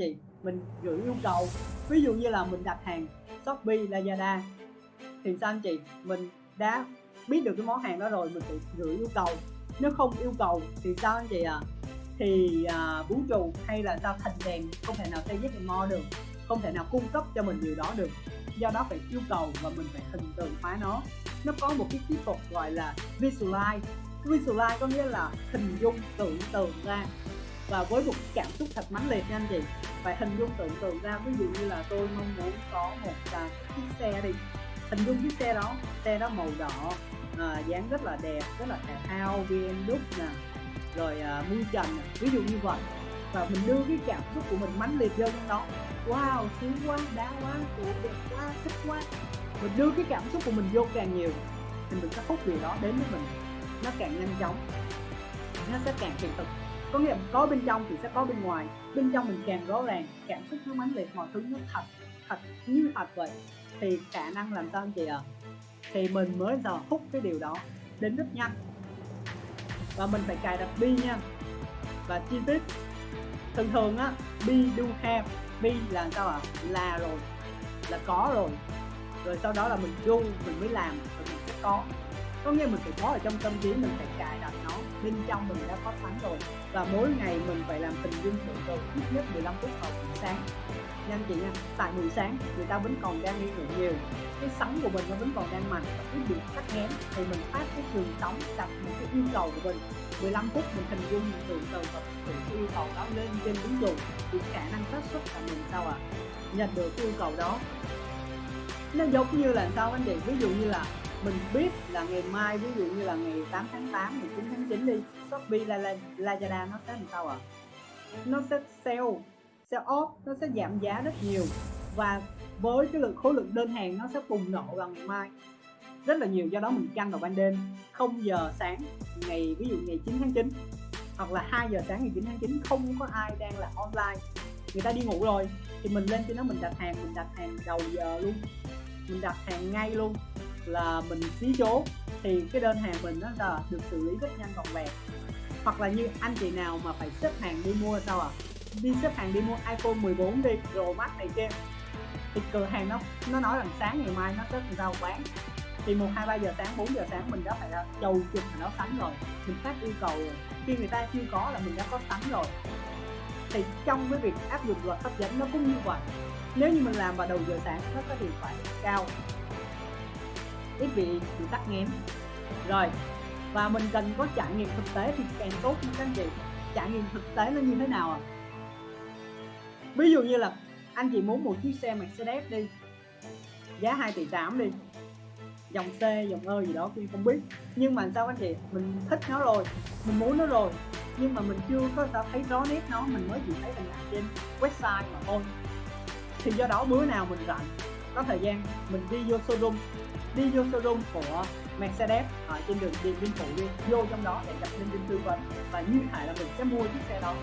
chị mình gửi yêu cầu. Ví dụ như là mình đặt hàng shopee lazada. Thì sao anh chị? Mình đã biết được cái món hàng đó rồi mình tự gửi yêu cầu. Nếu không yêu cầu thì sao anh chị ạ? À? thì à, vũ trụ hay là sao? Thành đèn không thể nào xây yes mo được. Không thể nào cung cấp cho mình điều đó được. Do đó phải yêu cầu và mình phải hình tượng hóa nó. Nó có một cái kỹ thuật gọi là visualize. Visualize có nghĩa là hình dung tưởng tượng ra và với một cảm xúc thật mãnh liệt nha anh chị. Phải hình dung tưởng tượng ra ví dụ như là tôi mong muốn có một uh, chiếc xe đi. Hình dung chiếc xe đó xe đó màu đỏ à, dáng rất là đẹp rất là thể thao BMW nè rồi à, mui trần ví dụ như vậy. Và mình đưa cái cảm xúc của mình mãnh liệt vô trong đó. Wow sướng quá đá quá đẹp quá thích quá. Mình đưa cái cảm xúc của mình vô càng nhiều thì mình sẽ hút điều đó đến với mình. Nó càng nhanh chóng nó sẽ càng hiện thực có nghĩa là có bên trong thì sẽ có bên ngoài. Bên trong mình càng rõ ràng, cảm xúc nó mãnh liệt, mọi thứ nó thật thật như thật vậy. Thì khả năng làm sao anh chị ạ? À? thì mình mới giờ hút cái điều đó đến rất nhanh. Và mình phải cài đặt bi nha. Và chi tiết. Thường thường á, bi do have, bi là sao ạ? À? là rồi, là có rồi. Rồi sau đó là mình do, mình mới làm, rồi mình sẽ có có nghĩa mình phải có ở trong tâm trí, mình phải cài đặt nó. Bên trong mình đã có sẵn rồi. Và mỗi ngày mình phải làm tình dung thường tượng ít nhất 15 phút vào buổi sáng. Nha anh chị nha, tại buổi sáng người ta vẫn còn đang đi ngủ nhiều. Cái sóng của mình nó vẫn còn đang mạnh và cứ bị tắc ngén thì mình phát cái trường sóng, đặt những cái yêu cầu của mình. 15 phút mình hình dung mình tưởng tượng và tự cái yêu cầu đó lên trên ứng dụng. Thì khả năng xác suất là mình sao ạ? À? nhận được cái yêu cầu đó. Nó giống như là sao anh chị? Ví dụ như là mình biết là ngày mai ví dụ như là ngày 8 tháng 8 19 tháng 9 đi Shopee la, Lazada nó sẽ làm sao ạ? À? nó sẽ sell, sell off nó sẽ giảm giá rất nhiều. Và với cái lượng khối lượng đơn hàng nó sẽ bùng nổ vào ngày mai. Rất là nhiều do đó mình canh vào ban đêm 0 giờ sáng ngày ví dụ ngày 9 tháng 9 hoặc là 2 giờ sáng ngày 9 tháng 9 không có ai đang là online. Người ta đi ngủ rồi thì mình lên trên đó mình đặt hàng mình đặt hàng đầu giờ luôn. Mình đặt hàng ngay luôn là mình xí số thì cái đơn hàng mình nó là được xử lý rất nhanh gọn vẹn. Hoặc là như anh chị nào mà phải xếp hàng đi mua sao à đi xếp hàng đi mua iPhone 14 đi, Pro Max này kia, thì cửa hàng nó nó nói rằng sáng ngày mai nó sẽ sao bán. Thì một, hai, ba giờ sáng 4 giờ sáng mình đã phải là chầu chụp nó sẵn rồi. Mình phát yêu cầu rồi. Khi người ta chưa có là mình đã có sẵn rồi. Thì trong cái việc áp dụng luật hấp dẫn nó cũng như vậy. Nếu như mình làm vào đầu giờ sáng, nó có hiệu quả cao ít bị bị tắc nghẽn rồi, và mình cần có trải nghiệm thực tế thì càng tốt nha các anh chị. Trải nghiệm thực tế nó như thế nào à ví dụ như là anh chị muốn một chiếc xe Mercedes đi, giá 2 tỷ 8 đi, dòng C, dòng ơ gì đó tôi không biết. Nhưng mà sao anh chị, mình thích nó rồi, mình muốn nó rồi, nhưng mà mình chưa có sao thấy rõ nét nó, mình mới chỉ thấy hình ảnh trên website mà thôi. Thì do đó bữa nào mình rảnh, có thời gian, mình đi vô showroom đi vô showroom của Mercedes, ở trên đường Điện Biên Phủ đi. Vô trong đó để gặp nhân viên tư vấn. Và như thể là mình sẽ mua chiếc xe đó.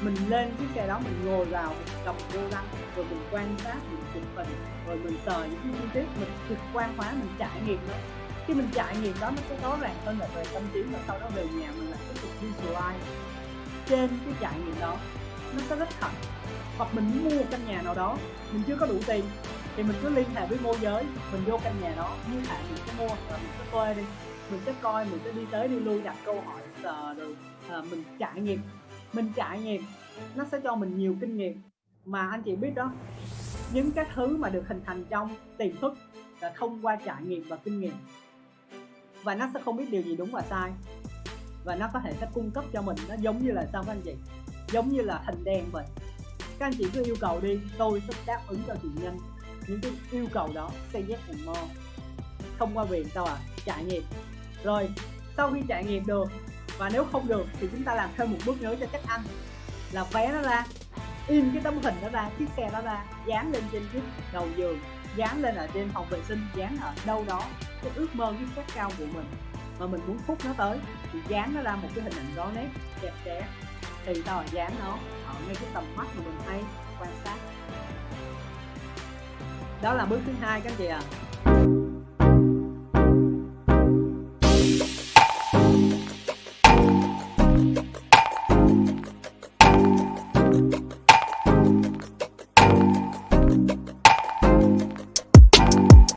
Mình lên chiếc xe đó, mình ngồi vào, mình cầm vô lăng rồi mình quan sát, mình chụp hình, rồi mình sờ những cái chi tiết, mình trực quan hóa mình trải nghiệm nó. Khi mình trải nghiệm đó, nó sẽ rõ ràng hơn là về tâm trí, và sau đó về nhà mình lại tiếp tục visualize trên cái trải nghiệm đó. Nó sẽ rất thật. Hoặc mình muốn mua một căn nhà nào đó, mình chưa có đủ tiền thì mình cứ liên hệ với môi giới mình vô căn nhà đó như hạn mình sẽ mua và mình sẽ thuê đi. Mình sẽ coi mình sẽ đi tới đi lui đặt câu hỏi sờ rồi à, mình trải nghiệm. Mình trải nghiệm nó sẽ cho mình nhiều kinh nghiệm. Mà anh chị biết đó những cái thứ mà được hình thành trong tiềm thức là thông qua trải nghiệm và kinh nghiệm. Và nó sẽ không biết điều gì đúng và sai. Và nó có thể sẽ cung cấp cho mình nó giống như là sao các anh chị? Giống như là hình đen vậy. Các anh chị cứ yêu cầu đi tôi sẽ đáp ứng cho chị nhân những cái yêu cầu đó say yes and more thông qua việc sao à? Trải nghiệm. Rồi, sau khi trải nghiệm được, và nếu không được thì chúng ta làm thêm một bước nữa cho chắc ăn. Là vé nó ra. In cái tấm hình đó ra, chiếc xe đó ra, dán lên trên chiếc đầu giường, dán lên ở trên phòng vệ sinh, dán ở đâu đó. Cái ước mơ, cái khát cao của mình, mà mình muốn phúc nó tới, thì dán nó ra một cái hình ảnh rõ nét, đẹp đẽ. Thì tao dán nó ở ngay cái tầm mắt mà mình hay quan sát đó là bước thứ hai các anh chị ạ à.